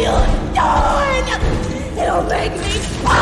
you doing? It'll make me!